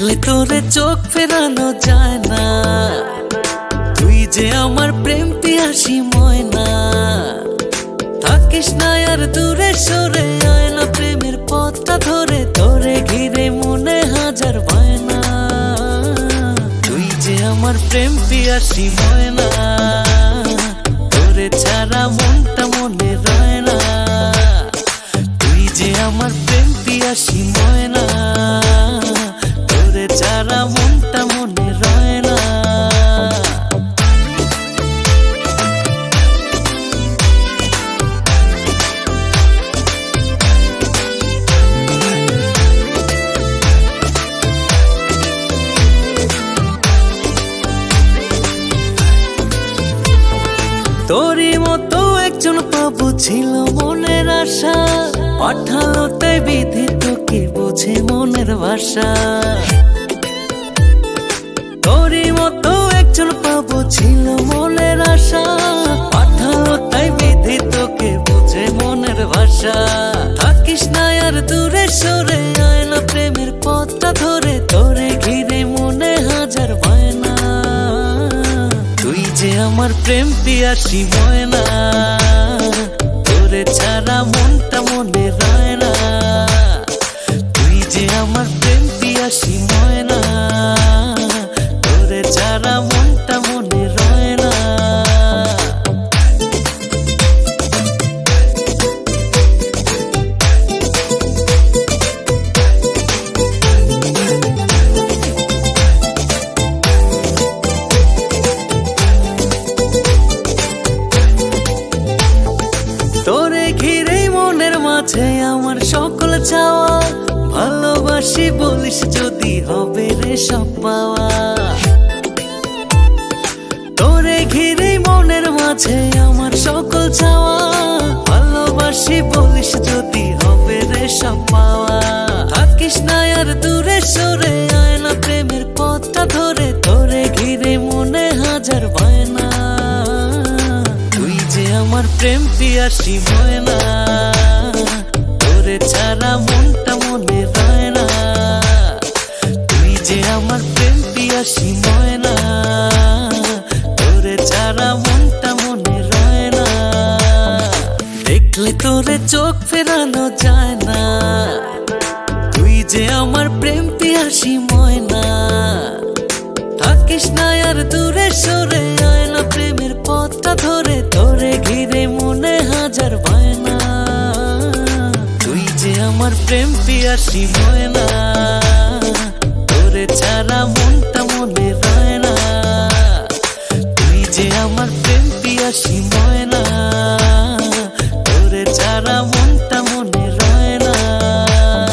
দেখলে তোরে চোখ ফেরানো যায় না। তুই যে আমার প্রেম পিয়াসি ময়না। থাকিস না আর দূরে সরে আয় না প্রেমের পথটা ধরে, তোরে ঘিরে মনে হাজার বায়না। তুই যে আমার প্রেম পিয়াসি ময়না, তোরে ছাড়া মনটা মনে রয় না। তুই যে আমার প্রেম পিয়াসি ময়না। তোরই মতো একজন পাবো ছিল মনের আশা। পাঠালো তাই বিধি তোকে বোঝে মনের ভাষা। তোরই মতো একজন পাবো ছিল মনের আশা। পাঠালো তাই বিধি তোকে বোঝে মনের ভাষা। থাকিস না আর দূরে সরে। আমার প্রেম পিয়াসি ময়না। তোরে ছাড়া মনটা মনে রায় না। তুই যে আমার প্রেম পিয়াসি ময়না। মাঝে আমার সকল চাওয়া, ভালোবাসি বলিস যদি হবে রে সব পাওয়া। তোরে ঘিরে মনের মাঝে আমার সকল চাওয়া, ভালোবাসি বলিস যদি হবে রে সব পাওয়া। থাকিস না আর দূরে সরে আয় না প্রেমের পথটা ধরে, তোরে ঘিরে মনে হাজার বায়না। তুই যে আমার প্রেম পিয়াসি ময়না। তোরে ছাড়া মনটা মনে রয় না। তুই যে আমার প্রেম পিয়াসি ময়না, তোরে ছাড়া মনটা মনে রয় না। দেখলে তোরে চোখ ফেরানো যায় না। তুই যে আমার প্রেম পিয়াসি ময়না, থাকিস না আর দূরে সরে আয় না। প্রেমের পথটা ধরে তোরে ঘিরে মনে হাজার আমার প্রেম পিয়াসী হয় না। তোরে ছাড়া